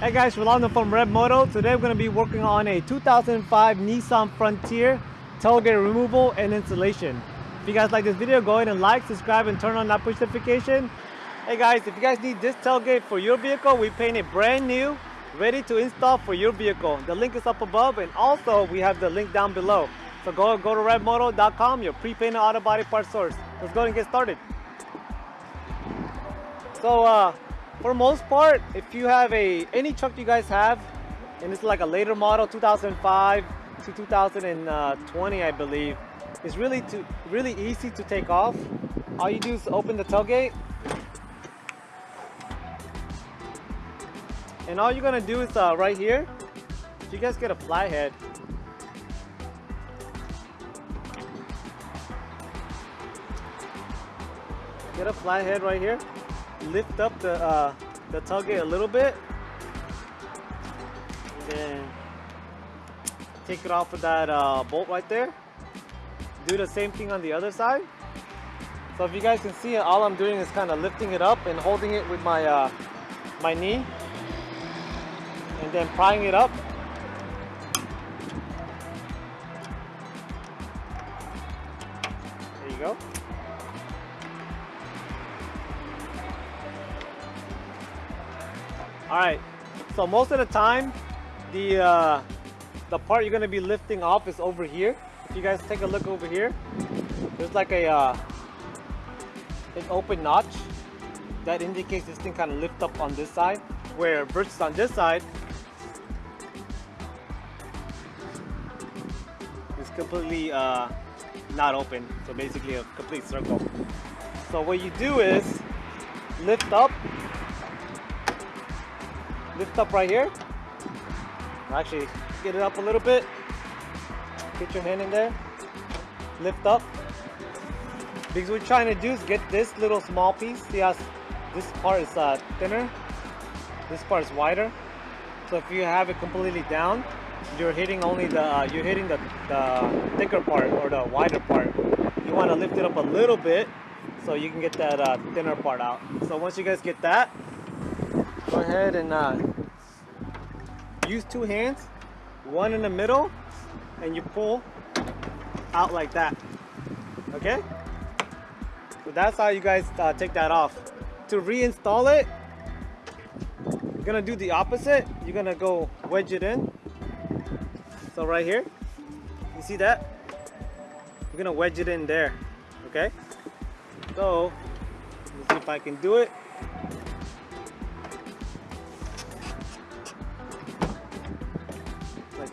Hey guys, Rolando from Red Moto. Today we're going to be working on a 2005 Nissan Frontier tailgate removal and installation. If you guys like this video, go ahead and like, subscribe, and turn on that push notification. Hey guys, if you guys need this tailgate for your vehicle, we paint it brand new, ready to install for your vehicle. The link is up above, and also we have the link down below. So go, go to redmoto.com, your pre-painted auto body part source. Let's go and get started. So, uh, for most part, if you have a any truck you guys have, and it's like a later model, 2005 to 2020, I believe, it's really to really easy to take off. All you do is open the tailgate, and all you're gonna do is uh, right here. You guys get a flathead, get a flathead right here lift up the uh, the tailgate a little bit. And then take it off with that uh, bolt right there. Do the same thing on the other side. So if you guys can see it all I'm doing is kind of lifting it up and holding it with my uh, my knee. And then prying it up. There you go All right, so most of the time, the uh, the part you're gonna be lifting off is over here. If you guys take a look over here, there's like a uh, an open notch that indicates this thing kind of lift up on this side, where versus on this side, it's completely uh, not open. So basically a complete circle. So what you do is lift up lift up right here. Actually, get it up a little bit. Get your hand in there. Lift up. Because we're trying to do is get this little small piece. See how this part is uh, thinner. This part is wider. So if you have it completely down, you're hitting only the uh, you're hitting the, the thicker part or the wider part. You want to lift it up a little bit so you can get that uh, thinner part out. So once you guys get that, go ahead and uh, use two hands, one in the middle, and you pull out like that. Okay? So that's how you guys uh, take that off. To reinstall it, you're gonna do the opposite. You're gonna go wedge it in. So right here, you see that? You're gonna wedge it in there. Okay? So, let's see if I can do it.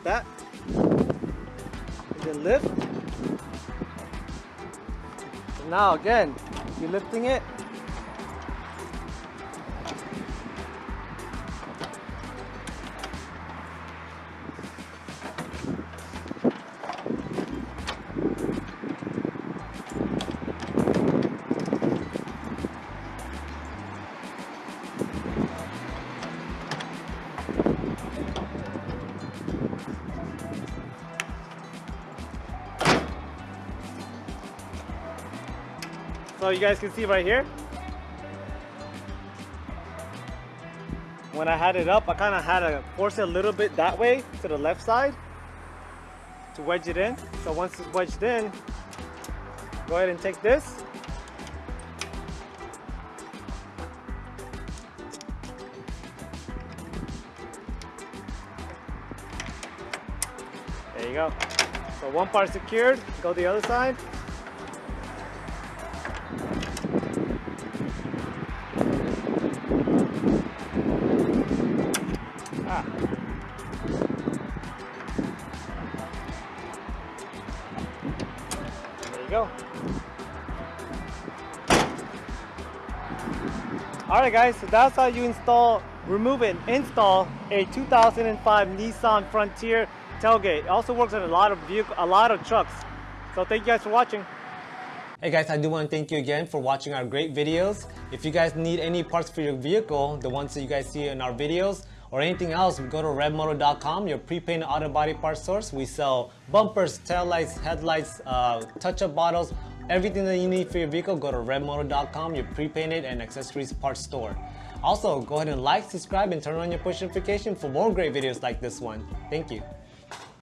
That. And then lift. And now again, you're lifting it. So you guys can see right here. When I had it up, I kind of had to force it a little bit that way to the left side to wedge it in. So once it's wedged in, go ahead and take this. There you go. So one part secured, go the other side. Alright guys, so that's how you install, remove and install a 2005 Nissan Frontier tailgate. It also works on a lot of vehicle, a lot of trucks. So thank you guys for watching. Hey guys, I do want to thank you again for watching our great videos. If you guys need any parts for your vehicle, the ones that you guys see in our videos, or anything else, go to redmoto.com, your pre-painted auto body part source. We sell bumpers, taillights, headlights, uh, touch-up bottles, everything that you need for your vehicle, go to redmoto.com, your pre-painted and accessories parts store. Also, go ahead and like, subscribe, and turn on your push notification for more great videos like this one. Thank you.